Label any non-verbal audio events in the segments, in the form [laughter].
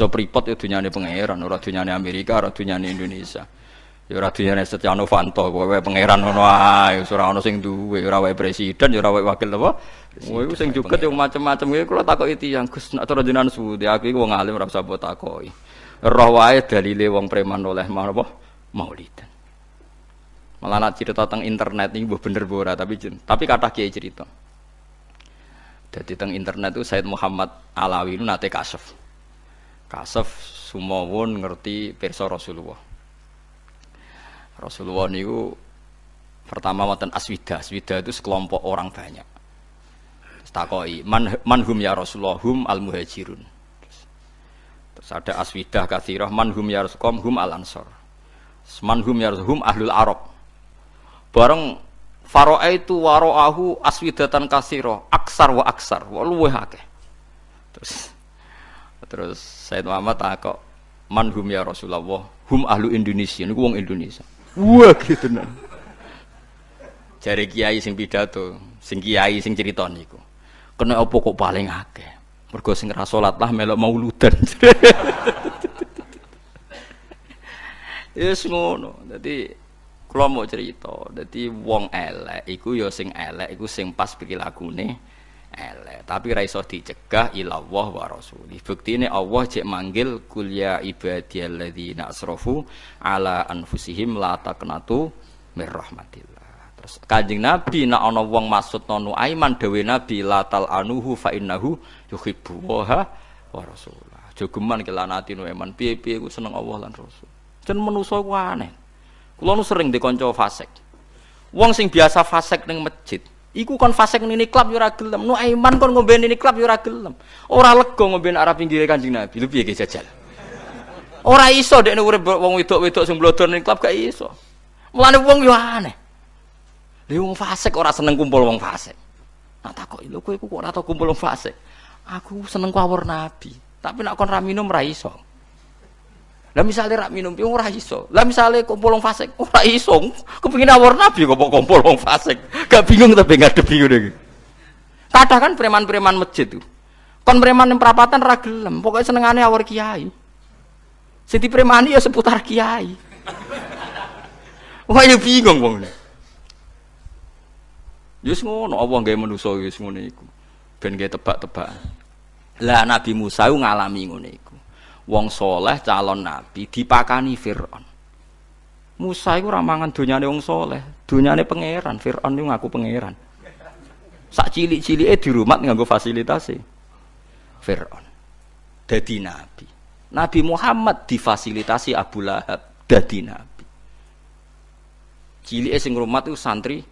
So pripot ya nyanyi pangeran, ora nyanyi Amerika, orang ora nyanyi Indonesia. Ya ora nyanyi Setia Novanto, gue pangeran nono ae, ora ono sing duwe, ora wae presiden, ya ora wae wakil apa. gue sing juga, ya yo macam-macam gue, kalau takut itu yang nek rajinan su, dia aku gue wong alim ora usah. Roh wae dalile wong preman oleh apa? Maulidan. Malah nak cerita tentang internet ini buh bener bora tapi tapi kata kiai cerita. Jadi tentang internet itu Said Muhammad Alawi itu nate kasef. Kasef sumawon ngerti pirsa Rasulullah. Rasulullah niku pertama wonten aswida. Aswida itu sekelompok orang banyak. Takoi, man, manhum ya Rasulullah, hum al muhajirun. Terus, terus ada aswidah kathirah, manhum ya Rasulullah, hum al ansor. Manhum ya hum ahlul arab. Bareng Faro'a itu waro'ahu aswidatan kasiro aksar wa aksar wa luweh akeh. Terus terus Said Muhammad takok man hum ya Rasulullah hum ahlu Indonesia niku wong Indonesia. Wah gitu nah. Jare kiai sing pidato, sing kiai sing cerita niku. Kena apa kok paling akeh? Mergo sing ra salat lah melok mauludan. [laughs] Yes ngono. Dadi kula mau cerita. Dadi wong elek iku ya sing elek iku sing pas pikilakune elek. Tapi ra iso dicegah ilallah wa rasuli. Buktine Allah cek manggil kul ya ibadiyalladzina asrafu ala anfusihim la taqnatu mir rahmatillah. Terus Kanjeng Nabi nek ana wong maksud nonu aiman dewe Nabi la tal anuhu fa innahu yuhibbu wa wa rasulah. Jogeman kelanati nu eman piye-piye ku seneng Allah lan Rasul. Jen manusa ku aneh. Kula nu sering dikonco fasik. Wong sing biasa fasik ning masjid, iku kon fasik ning klub yo ora gelem. Nu iman kon ngombe ning klub yo ora gelem. Ora lega ngombe arah pinggire Kanjeng Nabi. Lho piye jajal? Ora iso dekne urip wong wedok-wedok sing blodor ning klub gak iso. Mulane wong yo aneh. Lha wong fasik ora seneng kumpul wong fasik. Nak takoki lho kowe kok ora tau kumpul wong fasik. Aku seneng kawur Nabi, tapi nak kon ra minum ra iso. Lah misale rak minum piye ora. Lah misale kumpul wong fasik [laughs] ora iso. Kepengin awur nabi kok kok kumpul wong fasik. Gak bingung tapi ngadepi ngono iki. Kadang kan preman-preman masjid tuh. Kon preman yang perapatan ra gelem, pokoke senengane awur kiai. Sing dipremani ya seputar kiai. [laughs] Wah ya bingung wong. Yus ngono, Allah gawe manusa wis ngono iku. Ben gawe tebak-tebakan. Lah Nabi Musa ngalami ngono iku. Wong soleh calon nabi dipakani Fir'aun. Musa iku ora mangan donyane wong soleh, donyane pangeran. Fir'aun iku ngaku pangeran. Sak cilik-cilike dirumat nganggo fasilitasi Fir'aun. Dadi nabi. Nabi Muhammad difasilitasi Abu Lahab dadi nabi. Cilike sing rumat iku santri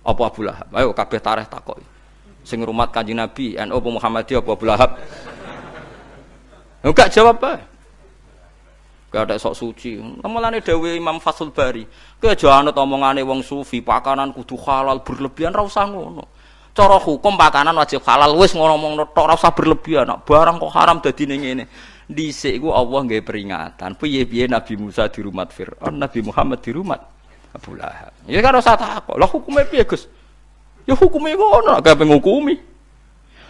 apa Abu Lahab? Ayo kabeh tareh takoki. Sing rumat Kanjeng Nabi, NU apa Muhammadiyah apa Abu Lahab? Enggak jawab apa? Gak ada sok suci. Mulane dawuh Imam Fathul Bari, aja anut omongane wong sufi, pakanan kudu halal berlebihan ra usah ngono. Cara hukum pakanan wajib halal wis ngomong tok ora usah berlebihan. Nak barang kok haram dadine ngene. Dhisik iku Allah nggih peringatan. Piye-piye Nabi Musa di rumah Firaun, Nabi Muhammad di rumah Abu Lahab. Ya kan usah takok. Lah hukume piye, Gus? Ya hukume ngono, gak penghukumi.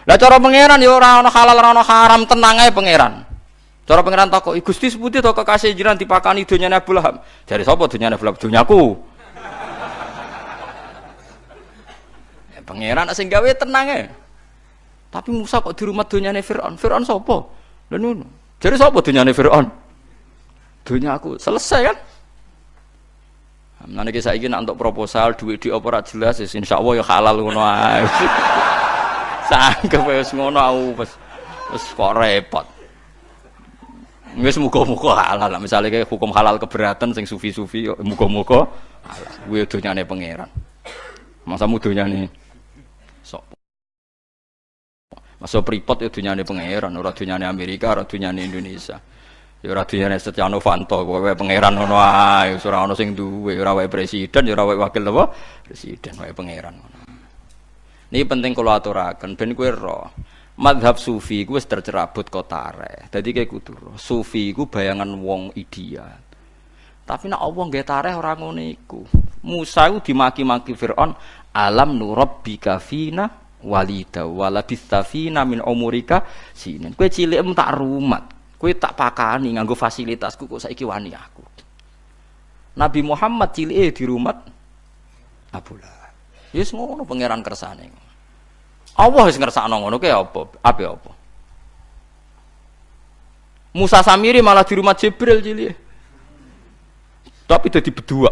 Lah cara pangeran ya ora ana halal ora ana haram, tenang ae pangeran. Cara pangeran takok, Gusti seputi to kekasih jiran dipakani donyane Abu Lahab. Jare sapa donyane Abu Lahab? Donyaku. [laughs] Ya, pangeran sing gawe tenang ae. Tapi Musa kok di rumah donyane Firaun? Firaun sapa? Lha ngono. Jare sapa donyane Firaun? Donya aku. Selesai kan? Niki saiki nak untuk proposal duit di apa ora jelas ya insyaallah ya halal ngono ae. [laughs] Sangkep wis ngono aku wis wis kok repot. Wis muga-muga halal lah. Misale kayak hukum halal keberatan sing sufi-sufi yo muga-muga halal. Kuwi donyane pangeran. Masa mudonyane sok. Masa Freeport ya donyane pangeran, ora donyane Amerika, ora donyane Indonesia. Ya ora donyane Setia Novanto, kowe pangeran ngono ae, ora ono sing duwe, ora wae presiden, ya ora wae wakil apa? Presiden wae pangeran ngono. Ini penting kalau aturaken ben kowe ro. Madhab sufi ku wis tercerabut kotare. Dadi kayak kudu. Sufi ku bayangan wong ideal. Tapi nak Allah nggih tareh ora ngono iku. Musa itu dimaki-maki Firaun, "Alam nurabbika fina walida walabista fina min umurika sinin." Kowe cilik tak rumat. Kowe tak pakani nganggo fasilitasku kok saiki wani aku. Nabi Muhammad cilike di rumah Abu Lahab. Yes ngono pangeran kersane. Allah wis ngersakno ngono ke apa? Apa apa? Musa Samiri malah di rumah Jibril cilik. Tapi jadi berdua.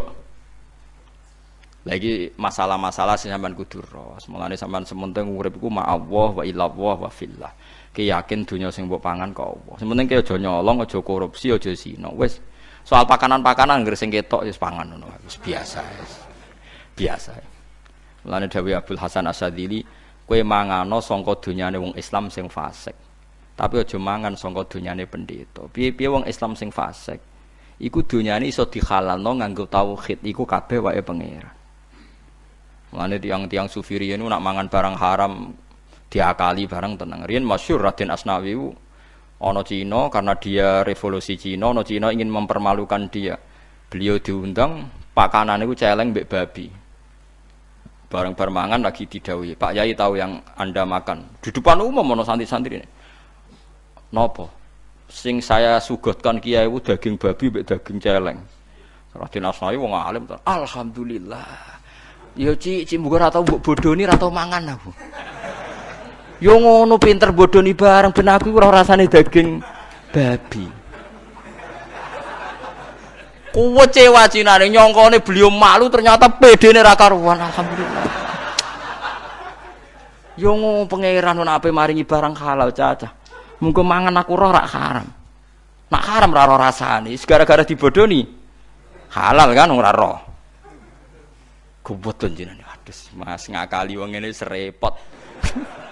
Lagi masalah-masalah sampean kudu ro. Mulane sampean sementing urip iku ma Allah wa illallah wa fillah. Ki yakin dunya sing mbok pangan kok Allah. Sementing ki aja nyolong, aja korupsi, aja zina. Wis soal pakanan-pakanan anggere sing ketok wis pangan ngono. Wis biasa. Wis. Biasa. Mulane Dawi Abdul Hasan Asadili, kowe mangano sangka dunyane wong Islam sing fasik. Tapi aja mangan sangka donyane pendeta. Piye-piye wong Islam sing fasik, iku donyane iso dihalalno nganggo tauhid, iku kabeh wae pangeran. Mulane tiang-tiang sufi riyen nak mangan barang haram diakali barang tenang. Riyen masyhur Raden Asnawi ana Cina karena dia revolusi Cina, ana Cina ingin mempermalukan dia. Beliau diundang pakanan itu celeng mbek babi. Barang bermangan lagi didawi. Pak Yai tahu yang Anda makan. Di depan umum ono santri-santri ini. Nopo? Sing saya sugotkan kiai daging babi mbek daging celeng. Raden Asnawi wong alim. Alhamdulillah. Ya ci ci mbok bodoni ora tau mangan aku. Yo ngono pinter bodoni bareng ben aku ora rasane daging babi. Kuwe cewa cinane nyongkone beliau malu ternyata pedene ra karuan alhamdulillah. Yo ngono pangeran ana ape maringi barang halal cacah. Mungkin mangan aku roh rak haram. Nak haram raro rasani, gara-gara dibodoni halal kan ora roh. Kuboten jenenge. Aduh, Mas ngakali wong ngene serepot. [laughs]